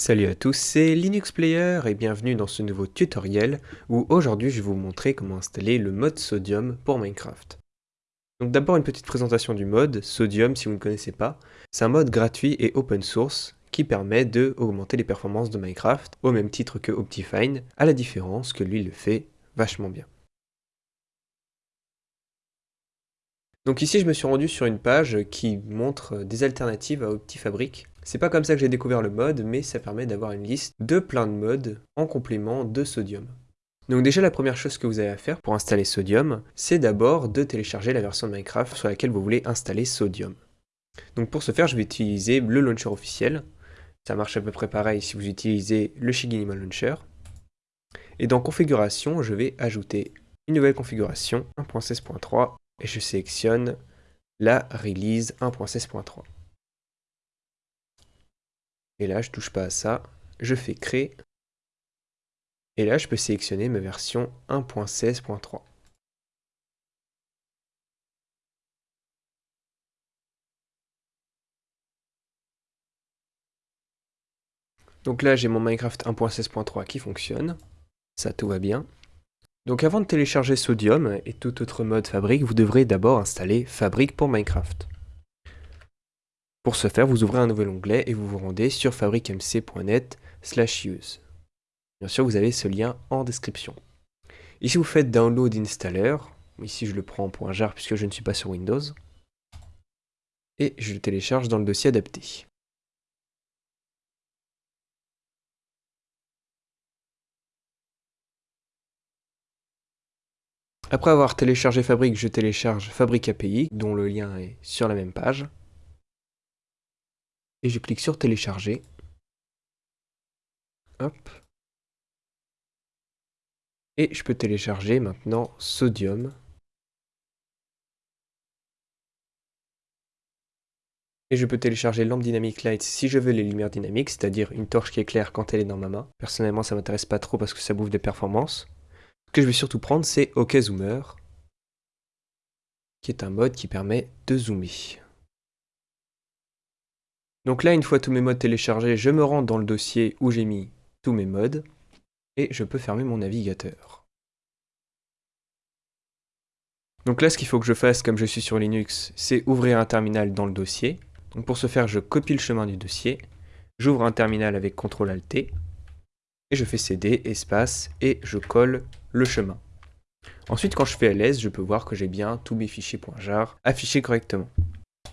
Salut à tous, c'est Linux Player et bienvenue dans ce nouveau tutoriel où aujourd'hui je vais vous montrer comment installer le mode Sodium pour Minecraft. Donc d'abord une petite présentation du mode, Sodium si vous ne connaissez pas, c'est un mode gratuit et open source qui permet de augmenter les performances de Minecraft au même titre que Optifine, à la différence que lui le fait vachement bien. Donc ici je me suis rendu sur une page qui montre des alternatives à Optifabric c'est pas comme ça que j'ai découvert le mode, mais ça permet d'avoir une liste de plein de modes en complément de Sodium. Donc déjà la première chose que vous avez à faire pour installer Sodium, c'est d'abord de télécharger la version de Minecraft sur laquelle vous voulez installer Sodium. Donc pour ce faire, je vais utiliser le launcher officiel. Ça marche à peu près pareil si vous utilisez le Shiginimal Launcher. Et dans configuration, je vais ajouter une nouvelle configuration 1.16.3 et je sélectionne la release 1.16.3. Et là, je touche pas à ça. Je fais créer. Et là, je peux sélectionner ma version 1.16.3. Donc là, j'ai mon Minecraft 1.16.3 qui fonctionne. Ça, tout va bien. Donc avant de télécharger Sodium et tout autre mode Fabric, vous devrez d'abord installer Fabric pour Minecraft. Pour ce faire, vous ouvrez un nouvel onglet et vous vous rendez sur fabricmc.net use. Bien sûr, vous avez ce lien en description. Ici, vous faites Download Installer. Ici, je le prends en .jar puisque je ne suis pas sur Windows. Et je le télécharge dans le dossier adapté. Après avoir téléchargé Fabric, je télécharge Fabric API, dont le lien est sur la même page et je clique sur télécharger. Hop. Et je peux télécharger maintenant Sodium. Et je peux télécharger Lamp Dynamic Light si je veux les lumières dynamiques, c'est-à-dire une torche qui éclaire quand elle est dans ma main. Personnellement, ça m'intéresse pas trop parce que ça bouffe des performances. Ce que je vais surtout prendre, c'est OK Zoomer, qui est un mode qui permet de zoomer. Donc là, une fois tous mes modes téléchargés, je me rends dans le dossier où j'ai mis tous mes modes, et je peux fermer mon navigateur. Donc là, ce qu'il faut que je fasse, comme je suis sur Linux, c'est ouvrir un terminal dans le dossier. Donc pour ce faire, je copie le chemin du dossier, j'ouvre un terminal avec CTRL-ALT, et je fais CD, espace, et je colle le chemin. Ensuite, quand je fais ls, je peux voir que j'ai bien tous mes fichiers .jar affichés correctement.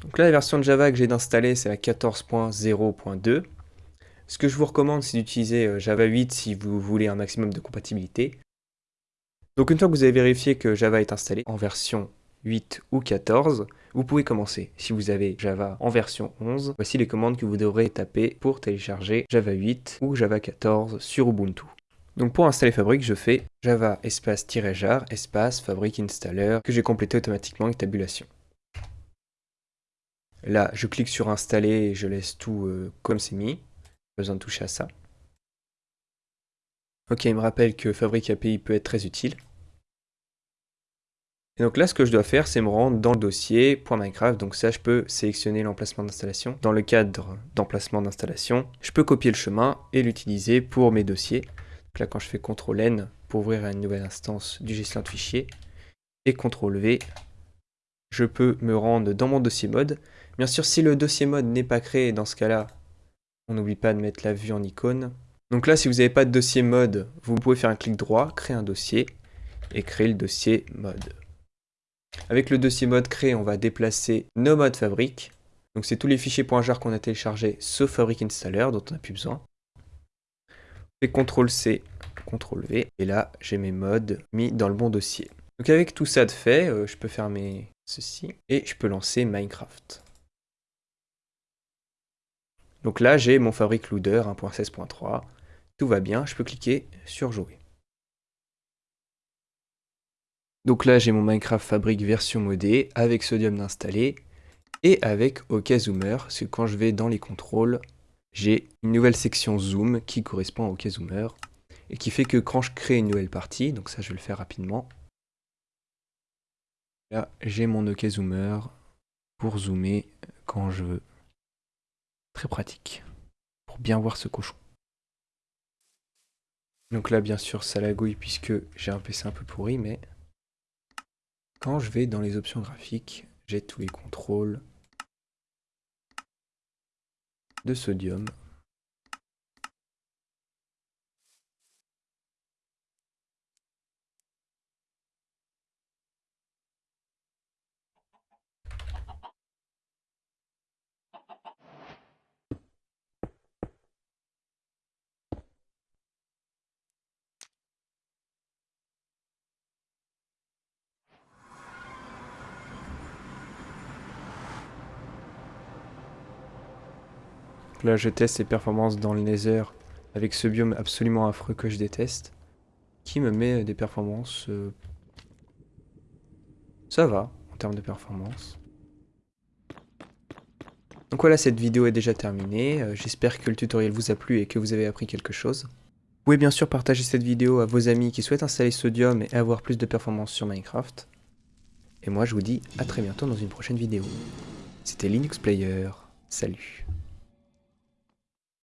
Donc là, la version de Java que j'ai d'installer, c'est la 14.0.2. Ce que je vous recommande, c'est d'utiliser euh, Java 8 si vous voulez un maximum de compatibilité. Donc une fois que vous avez vérifié que Java est installé en version 8 ou 14, vous pouvez commencer. Si vous avez Java en version 11, voici les commandes que vous devrez taper pour télécharger Java 8 ou Java 14 sur Ubuntu. Donc pour installer Fabric, je fais java espace-jar espace fabric installer que j'ai complété automatiquement avec tabulation. Là, je clique sur installer et je laisse tout euh, comme c'est mis. Pas besoin de toucher à ça. Ok, il me rappelle que Fabric API peut être très utile. Et donc là, ce que je dois faire, c'est me rendre dans le dossier .minecraft. Donc ça, je peux sélectionner l'emplacement d'installation. Dans le cadre d'emplacement d'installation, je peux copier le chemin et l'utiliser pour mes dossiers. Donc là, quand je fais CTRL-N pour ouvrir une nouvelle instance du gestionnaire de fichiers, et CTRL-V, je peux me rendre dans mon dossier mode. Bien sûr, si le dossier mode n'est pas créé, dans ce cas-là, on n'oublie pas de mettre la vue en icône. Donc là, si vous n'avez pas de dossier mode, vous pouvez faire un clic droit, créer un dossier, et créer le dossier mode. Avec le dossier mode créé, on va déplacer nos modes fabrique. Donc c'est tous les fichiers .jar qu'on a téléchargés, sauf Fabric Installer, dont on n'a plus besoin. Je fais CTRL-C, CTRL-V, et là, j'ai mes modes mis dans le bon dossier. Donc avec tout ça de fait, euh, je peux fermer ceci, et je peux lancer Minecraft. Donc là, j'ai mon Fabric Loader 1.16.3. Tout va bien, je peux cliquer sur Jouer. Donc là, j'ai mon Minecraft Fabric version modée avec Sodium d'installer et avec OK Zoomer, parce que quand je vais dans les contrôles, j'ai une nouvelle section Zoom qui correspond à OK Zoomer et qui fait que quand je crée une nouvelle partie, donc ça je vais le faire rapidement, là j'ai mon OK Zoomer pour zoomer quand je veux. Très pratique pour bien voir ce cochon. Donc là, bien sûr, ça lagouille puisque j'ai un PC un peu pourri, mais quand je vais dans les options graphiques, j'ai tous les contrôles de sodium Là, je teste les performances dans le Nether avec ce biome absolument affreux que je déteste, qui me met des performances... Euh, ça va, en termes de performance. Donc voilà, cette vidéo est déjà terminée. Euh, j'espère que le tutoriel vous a plu et que vous avez appris quelque chose. Vous pouvez bien sûr partager cette vidéo à vos amis qui souhaitent installer Sodium et avoir plus de performance sur Minecraft. Et moi, je vous dis à très bientôt dans une prochaine vidéo. C'était Linux Player. Salut